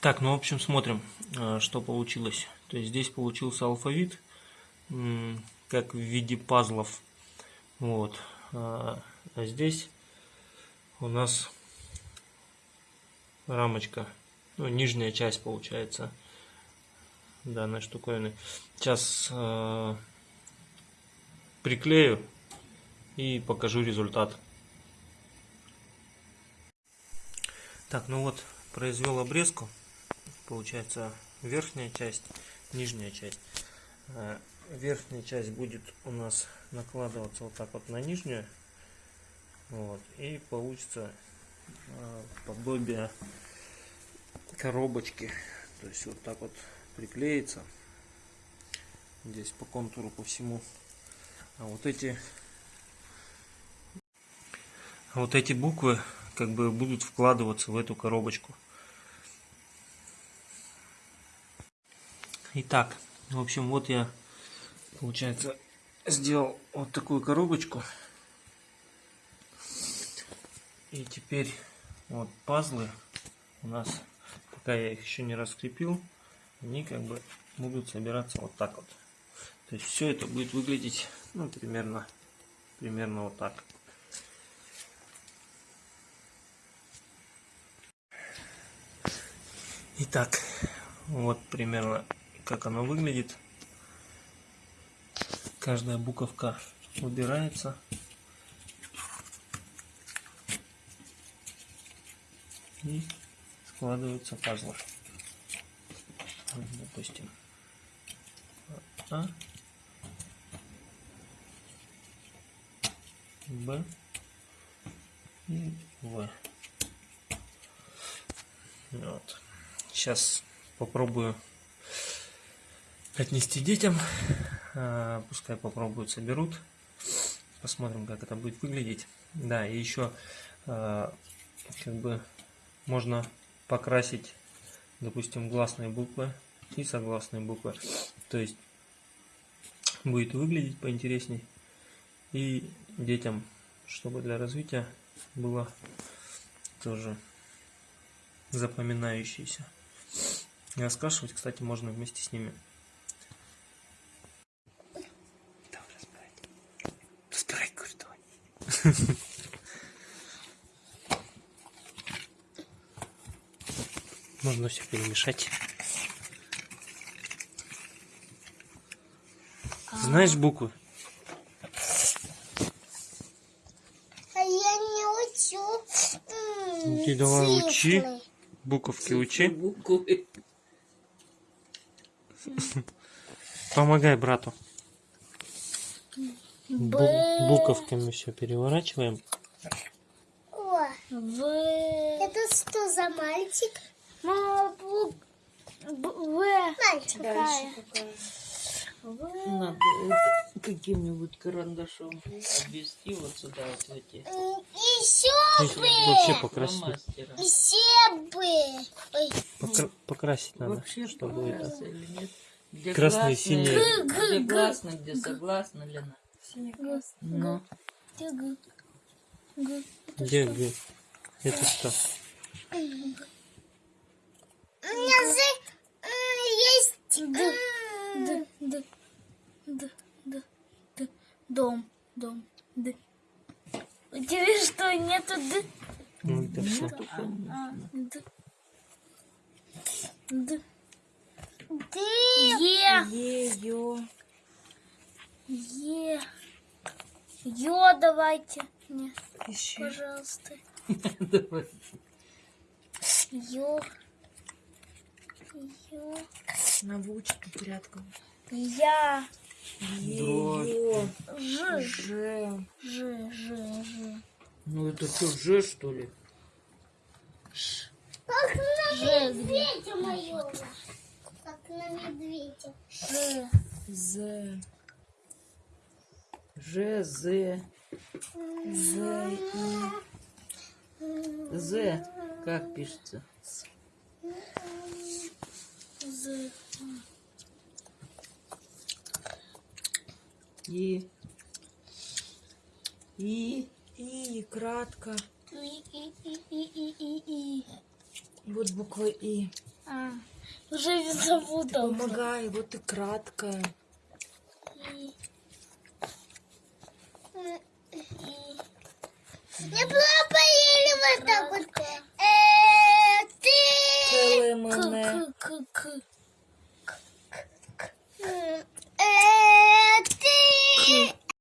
Так, ну, в общем, смотрим, э, что получилось. То есть здесь получился алфавит, как в виде пазлов. Вот. А, а здесь у нас рамочка, ну, нижняя часть получается данной штуковины. Сейчас э, приклею и покажу результат. Так, ну вот, произвел обрезку. Получается верхняя часть, нижняя часть. Э, верхняя часть будет у нас накладываться вот так вот на нижнюю. Вот, и получится э, подобие коробочки. То есть вот так вот приклеится. Здесь по контуру по всему. А вот эти вот эти буквы как бы будут вкладываться в эту коробочку. Итак, в общем, вот я, получается, сделал вот такую коробочку. И теперь вот пазлы у нас, пока я их еще не раскрепил, они как бы будут собираться вот так вот. То есть все это будет выглядеть, ну, примерно, примерно вот так. Итак, вот примерно как оно выглядит. Каждая буковка убирается. И складываются пазлы. Допустим. А. Б. И В. Вот. Сейчас попробую отнести детям. А, пускай попробуют, соберут. Посмотрим, как это будет выглядеть. Да, и еще а, как бы можно покрасить, допустим, гласные буквы и согласные буквы. То есть будет выглядеть поинтересней. И детям, чтобы для развития было тоже запоминающееся. И раскрашивать, кстати, можно вместе с ними. Давай разбирать. Разбирай, говорю, давай. Можно все перемешать. Знаешь буквы? А я не учу. Ты давай учи. Буковки учи. Буквы. Помогай брату. Бу буковками все переворачиваем. О, в. Это что за мальчик? Мама, бу... В. Мальчик. Дальше какая? Надо каким-нибудь карандашом обвести вот сюда вот эти Еще бы. Вообще покрасить. Еще бы. Ой. покра- покрасить надо, Вообще это. понравился или нет? Где синие. Где гласно, где Лена? Ну, Г. Г. Где, где? Это что? У меня же м, есть. Д, д, д, д, д, дом, дом, д. У тебя что, нету д? Ну, это все. А, д. Д. Ты. Е, ее. е. Ё давайте. Не, Еще. пожалуйста. Давай. Ё. Ё. На вучку порядком. Я. Ее. Ж. Ж. Ж, ж, ж. Ну это что, Ж что ли? Как на Ж, медведя моего. Как на медведя. Ж. З. Ж, З. З, И. З. Как пишется? З. И. И. И. Кратко. И, и, и, и, и, и, и. Вот буква И. А, уже запутал. Помогай, вот и краткое. Не було поїли вот так вот. Е, ти. Мене. Е, ты.